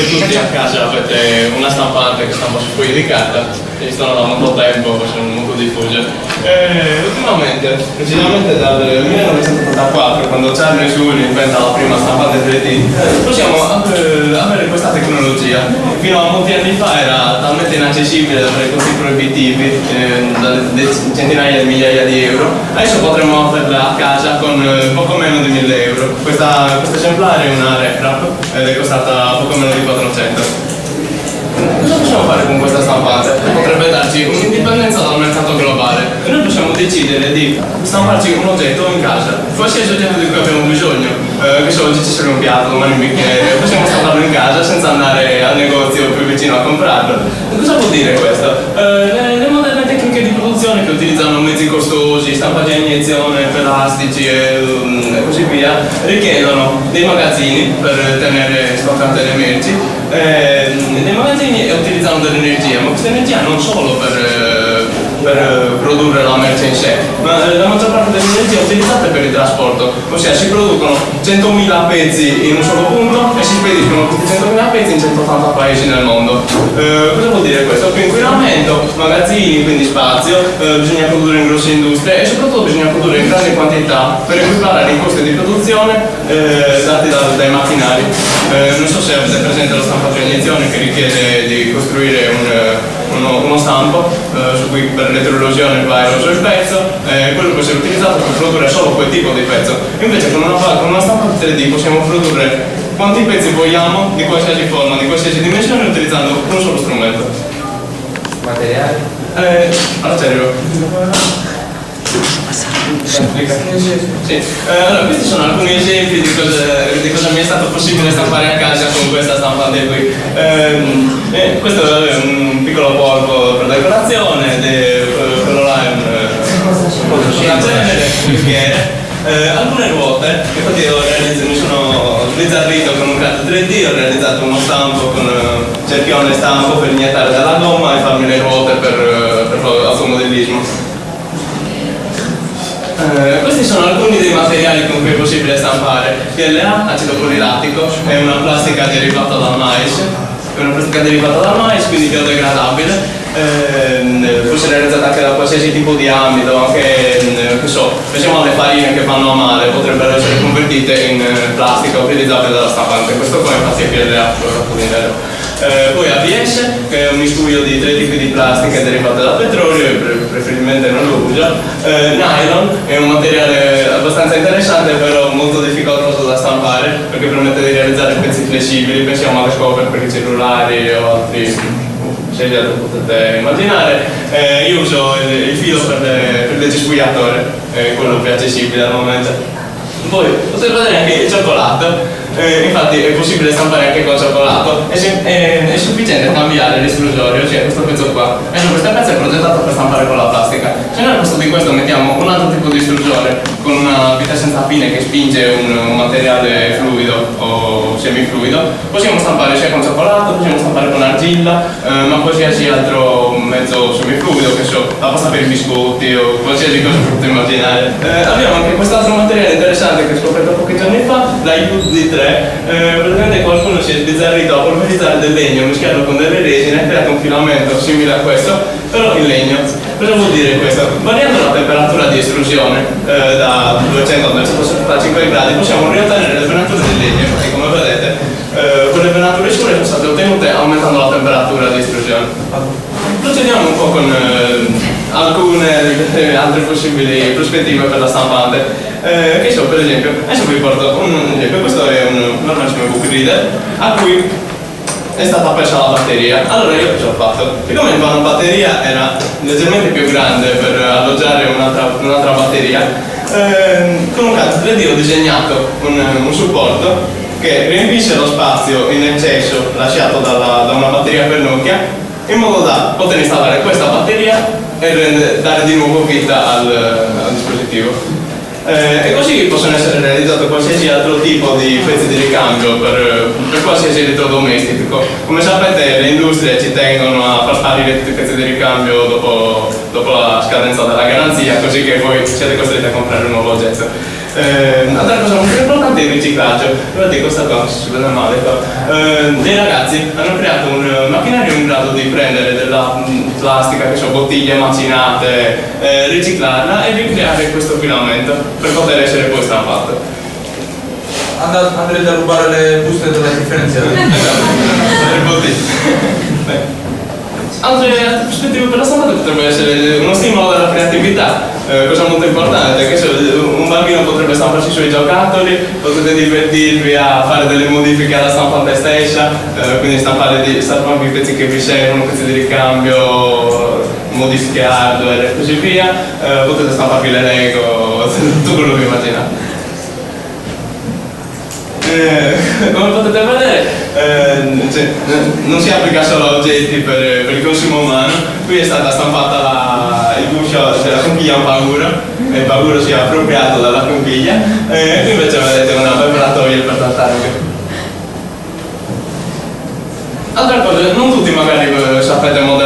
voi tutti a casa avete una stampante che stampa su fogli di carta esistono da molto tempo, sono molto diffuse. E ultimamente, precisamente dal 1984, quando Charlie Sully inventa la prima stampante 3D, possiamo eh, avere questa tecnologia. Fino a molti anni fa era talmente inaccessibile da avere costi proibitivi, eh, da centinaia di migliaia di euro. Adesso potremmo averla a casa con eh, poco meno di 1000 euro. Questa, questo esemplare è una RepRap ed è costata poco meno di 400. Possiamo fare con questa stampante? Potrebbe darci un'indipendenza dal mercato globale e noi possiamo decidere di stamparci un oggetto in casa, qualsiasi oggetto di cui abbiamo bisogno. Eh, che so, oggi ci serve un piatto, domani un bicchiere, possiamo stamparlo in casa senza andare al negozio più vicino a comprarlo. Cosa vuol dire questo? Eh, le, moderne tecniche di produzione che utilizzano mezzi costosi, stampaggi a iniezione, plastici e, e così via, richiedono dei magazzini per tenere stoccate le merci eh, nei magazzini utilizzano dell'energia, ma questa energia non solo per, eh, per eh, produrre la merce in sé, ma eh, la maggior parte dell'energia è utilizzata per il trasporto, ossia si producono 100.000 pezzi in un solo punto e si spediscono questi 100.000 pezzi in 180 paesi nel mondo. Eh, cosa vuol dire questo? Più inquinamento, magazzini, quindi spazio, eh, bisogna produrre in grosse industrie e soprattutto bisogna produrre in grandi quantità per equiparare i costi di produzione eh, dati da, dai macchinari. non so se avete presente lo stampaggio a iniezione che richiede di costruire un, uno, uno, stampo su cui per l'eterolosione va eroso il pezzo, quello può essere utilizzato per produrre solo quel tipo di pezzo. Invece con una, con una stampa 3D possiamo produrre quanti pezzi vogliamo, di qualsiasi forma, di qualsiasi dimensione, utilizzando un solo strumento. Materiali? Eh, arterio. Sì. Sì. Eh, allora, questi sono alcuni esempi di cosa, di cosa, mi è stato possibile stampare a casa con questa stampante qui. Eh, eh, questo è un piccolo polpo per decorazione, de, quello là è un, un genere, un bicchiere. Eh, alcune ruote, infatti io mi sono sbizzarrito con un CAD 3D, ho realizzato uno stampo con uh, cerchione stampo per iniettare della gomma e farmi le ruote per, uh, per automodellismo. Eh, questi sono alcuni dei materiali con cui è possibile stampare. PLA, acido polilattico, è una plastica derivata dal mais, è una plastica derivata dal mais, quindi biodegradabile, eh, può essere realizzata anche da qualsiasi tipo di ambito, anche che so, pensiamo alle farine che vanno a male, potrebbero essere convertite in plastica utilizzabile dalla stampante. Questo qua infatti è PLA, lo fatto di nero. Eh, poi ABS, che è un miscuglio di tre tipi di plastiche derivate dal petrolio e pre preferibilmente non lo usa. Eh, nylon è un materiale abbastanza interessante però molto difficoltoso da stampare perché permette di realizzare pezzi flessibili, pensiamo alle scopre per i cellulari o altri lo potete immaginare. Eh, io uso il, il filo per, per il cespugliatore, è quello più accessibile al momento. Poi potete vedere anche il cioccolato, eh, infatti è possibile stampare anche con cioccolato, è, è, è sufficiente cambiare l'estrusore, cioè questo pezzo qua. E questo pezzo è progettato per stampare con la plastica. Se noi al posto di questo mettiamo un altro tipo di estrusore con una vita senza fine che spinge un, un materiale fluido semifluido, possiamo stampare sia con cioccolato, possiamo stampare con argilla, eh, ma qualsiasi altro mezzo semifluido, che so, la pasta per i biscotti o qualsiasi cosa potete immaginare. Eh, abbiamo anche quest'altro materiale interessante che ho scoperto pochi giorni fa, la UD3, eh, praticamente qualcuno si è sbizzarrito a polverizzare del legno, mischiarlo con delle resine, ha creato un filamento simile a questo, però in legno. Cosa vuol dire questo? Variando la temperatura di estrusione eh, da 200 a 275 gradi possiamo riottenere le venature del legno, eh, quelle venature scure sono state ottenute aumentando la temperatura di estrusione. Procediamo un po' con eh, alcune eh, altre possibili prospettive per la stampante. Eh, che so, per esempio, adesso vi porto un esempio, questo è un normalissimo book reader a cui è stata persa la batteria. Allora io cosa ho fatto? Siccome una batteria era leggermente più grande per alloggiare un'altra un batteria, eh, con un CAD 3D ho disegnato un, un, supporto che riempisse lo spazio in eccesso lasciato dalla, da una batteria per Nokia in modo da poter installare questa batteria e rende, dare di nuovo vita al, al dispositivo. Eh, e così possono essere realizzati qualsiasi altro tipo di pezzi di ricambio per, per, qualsiasi elettrodomestico. Come sapete le industrie ci tengono a far sparire tutti i pezzi di ricambio dopo, dopo la scadenza della garanzia, così che voi siete costretti a comprare un nuovo oggetto. Eh, altra cosa molto importante è il riciclaggio. Guardate questa qua, si vede male qua. Eh, dei ragazzi hanno creato un macchinario in grado di prendere della mh, plastica, che sono bottiglie macinate, eh, riciclarla e ricreare questo filamento per poter essere poi stampato. And- andrete a rubare le buste della differenziata. Altre, prospettive per la stampata potrebbe essere uno stimolo alla creatività, eh, cosa molto importante, che un bambino potrebbe stamparsi i suoi giocattoli, potete divertirvi a fare delle modifiche alla stampante stessa, eh, quindi stampare di, i pezzi che vi servono, pezzi di ricambio, modifiche hardware e così via, eh, potete stamparvi le Lego, tutto quello che immaginate. Eh, come potete vedere eh, cioè, non si applica solo a oggetti per, per il consumo umano, qui è stata stampata la, il guscio della conchiglia un paguro, e il paguro si è appropriato dalla conchiglia, e qui invece vedete una preparatoria per tartarughe. Altra cosa, non tutti magari eh, sapete modellare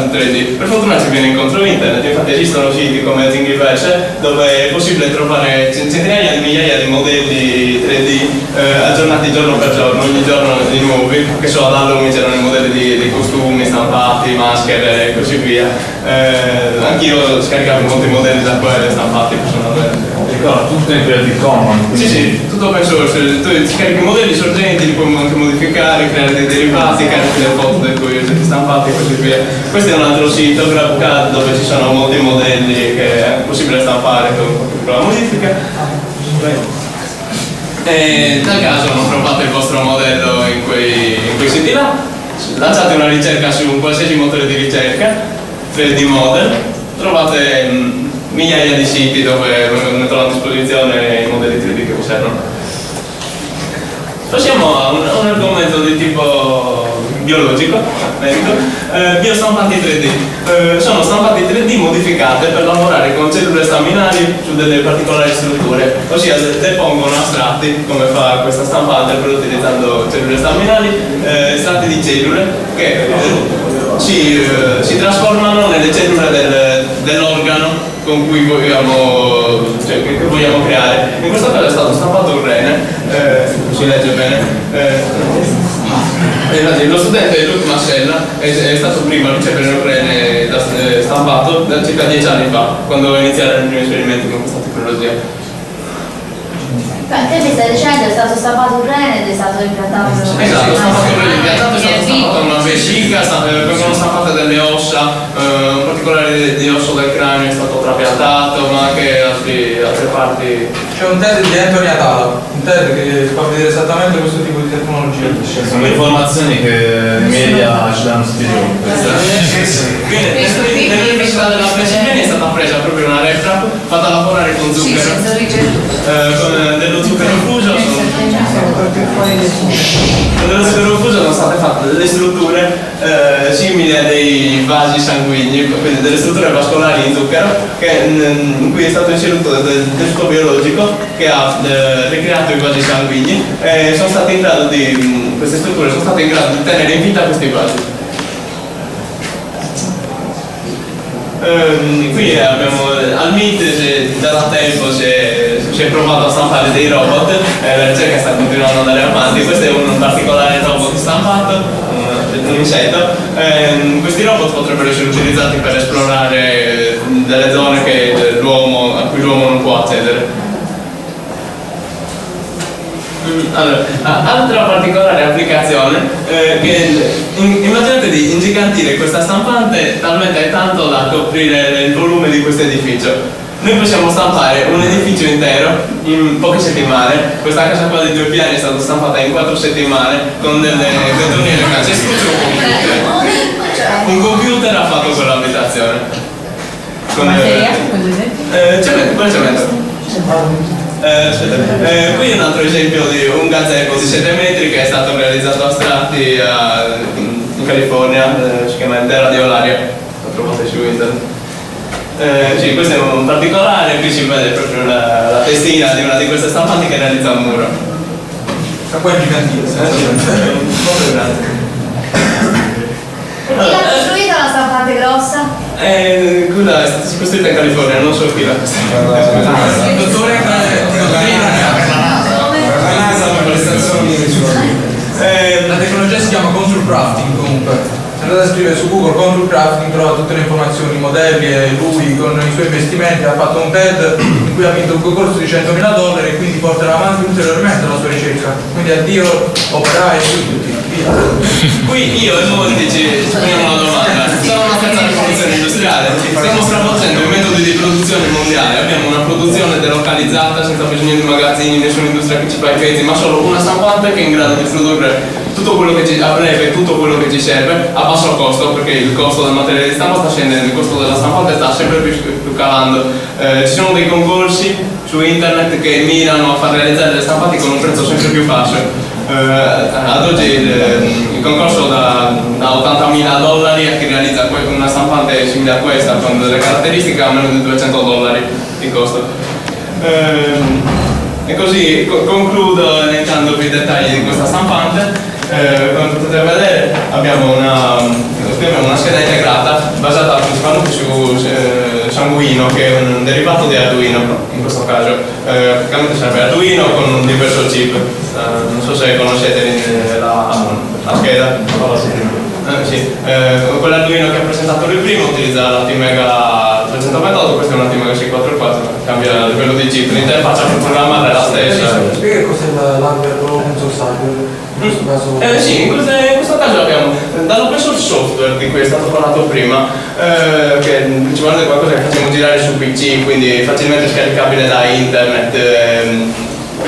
un CAD 3D, per fortuna ci viene incontro internet, infatti esistono siti come Thingiverse dove è possibile trovare cent- centinaia di migliaia di modelli 3D eh, aggiornati giorno per giorno, ogni giorno di nuovi, che so, ad Halloween c'erano i modelli di, di costumi stampati, maschere e così via. Eh, anch'io scaricavo molti modelli da quelle stampati personalmente. Ricordo, tutto in Creative Commons. Sì, sì, tutto open source, tu scarichi modelli sorgenti, li puoi anche modificare, creare dei derivati, carichi le foto dei tuoi oggetti stampati e così via. Questo è un altro sito, GrabCAD, dove ci sono molti modelli che è possibile stampare con qualche piccola modifica. E nel caso non trovate il vostro modello in quei, in quei siti là, lanciate una ricerca su un qualsiasi motore di ricerca, 3D Model, trovate mm, migliaia di siti dove mettono a disposizione i modelli 3D che vi servono. Passiamo a un, un argomento di tipo biologico, medico, eh, biostampanti 3D. Eh, sono stampati 3D modificate per lavorare con cellule staminali su delle particolari strutture, ossia de- depongono astratti, come fa questa stampante, però utilizzando cellule staminali, eh, estratti di cellule che eh, si, eh, si trasformano nelle cellule del- dell'organo con cui vogliamo, cioè, che, che vogliamo creare. In questo caso è stato stampato un rene, eh, si legge bene. eh, e infatti lo studente Luc Mascella è, è stato primo a ricevere un rene da- eh, stampato da circa dieci anni fa, quando iniziarono i primi esperimenti con questa tecnologia. Te mi stai dicendo è stato stampato un rene ed è stato impiantato Esatto, stampato un rene impiantato, è stato stampato una vescica, eh, vengono stampate delle ossa, eh, un particolare di, di osso del cranio è stato trapiantato, parti. C'è un TED di Anthony Atala, un TED che fa vedere esattamente questo tipo di tecnologia. Sono le informazioni che i media ci danno spiegato. Bene, nell'università della Pennsylvania è stata presa proprio una replica fatta lavorare con zucchero, eh, con Dello zucchero fuso sono state fatte delle strutture eh, simili a dei vasi sanguigni, quindi delle strutture vascolari in zucchero, che, mm, in cui è stato inserito del, tessuto biologico che ha eh, ricreato i vasi sanguigni e sono state in grado di, mm, queste strutture sono state in grado di tenere in vita questi vasi. Ehm, qui abbiamo al MIT si- da tempo si è provato a stampare dei robot e la ricerca sta continuando ad andare avanti. Questo è un particolare robot stampato, un, insetto. Ehm, questi robot potrebbero essere utilizzati per esplorare eh, delle zone a cui l'uomo non può accedere. Allora, altra particolare applicazione eh, che in- immaginate di ingigantire questa stampante talmente tanto da coprire il volume di questo edificio. Noi possiamo stampare un edificio intero in poche settimane. Questa casa qua di due piani è stata stampata in quattro settimane con delle calcestruzze un computer. Un computer ha fatto quell'abitazione. Con, eh, cemento, quale cemento? Eh, eh, qui è un altro esempio di un gazebo di 7 metri che è stato realizzato a Strati a- in California, eh, si chiama Terra di Olaria, lo trovate su internet. Eh, sì, questo è un particolare, qui si vede proprio la, la testina di una di queste stampanti che realizza un muro. Sta qua è gigantile. Eh, sì, molto grande. Chi l'ha costruita la stampante grossa? Eh, quella è stata costruita in California, non so chi l'ha costruita. Dottore, eh, Eh, La tecnologia si chiama contour crafting comunque. Se andate a scrivere su Google contour crafting trovate tutte le informazioni, i modelli e lui con i suoi investimenti ha fatto un TED in cui ha vinto un concorso di 100.000 dollari e quindi porterà avanti ulteriormente la sua ricerca. Quindi addio operai e tutti. Qui io e molti ci ci poniamo una domanda. Siamo una terza rivoluzione industriale, stiamo stravolgendo i metodi di produzione mondiale, abbiamo una produzione delocalizzata senza bisogno di magazzini, nessuna industria che ci fa i pezzi, ma solo una stampante che è in grado di produrre tutto quello che ci, a breve tutto quello che ci serve a basso costo, perché il costo del materiale di stampa sta scendendo, il costo della stampante sta sempre più, più calando. Eh, ci sono dei concorsi su internet che mirano a far realizzare delle stampate con un prezzo sempre più basso. Eh, ad oggi il, il concorso da, da 80.000 dollari a chi realizza una stampante simile a questa con delle caratteristiche a meno di 200 dollari di costo. Ehm, e così co- concludo elencandovi i dettagli di questa stampante. Eh, come potete vedere abbiamo una, abbiamo una scheda integrata basata principalmente su eh, Sanguino che è un derivato di Arduino in questo caso. Eh, praticamente serve Arduino con un diverso chip. Non so se conoscete la, la scheda. Eh, sì. Quell'Arduino che ha presentato il primo utilizza la T-Mega 328, questo è una T-Mega 644, cambia il livello di chip, l'interfaccia per programmare è la stessa. Spiega cos'è l'hardware hardware. In questo caso. Eh sì, in, queste- in questo caso abbiamo dall'open source software di cui è stato parlato prima, eh, che è principalmente qualcosa che facciamo girare su PC, quindi facilmente scaricabile da internet, ehm,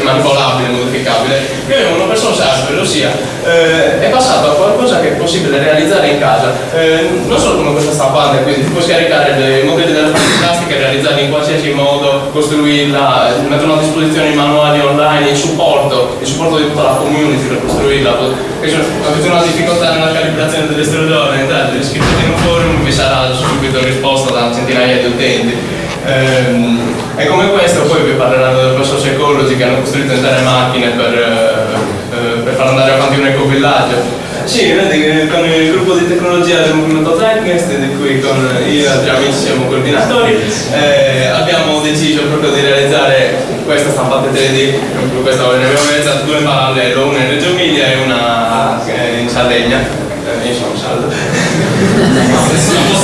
manipolabile, modificabile. Qui abbiamo un open source hardware, ossia eh, è passato a qualcosa che è possibile realizzare in casa, eh, non solo come questa stampante, quindi puoi scaricare dei modelli della plastica, realizzarli in qualsiasi modo, costruirla, mettono a disposizione i manuali online, il supporto, il supporto di tutta la community per costruirla. E avete una difficoltà nella calibrazione dell'estrudore, entrate, iscrivetevi in un forum, vi sarà subito risposta da centinaia di utenti. Ehm, e come questo poi vi parleranno del professor Ecology che hanno costruito intere macchine per, eh, eh, per far andare avanti un ecovillaggio. Sì, vedi, che con il gruppo di tecnologia del movimento Zeitgeist, di cui con io e altri amici siamo coordinatori, eh, abbiamo deciso proprio di realizzare questa stampante 3D, proprio questa ne abbiamo realizzato due in parallelo, una in Reggio Emilia e una eh, in Sardegna. Eh, io sono saldo.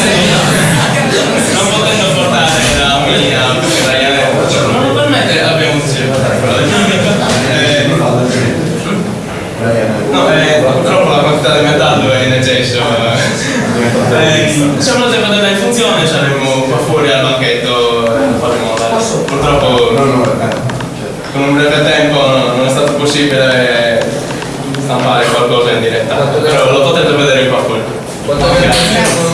con un breve tempo non è stato possibile stampare qualcosa in diretta, però lo potete vedere qua fuori. Quanto Grazie.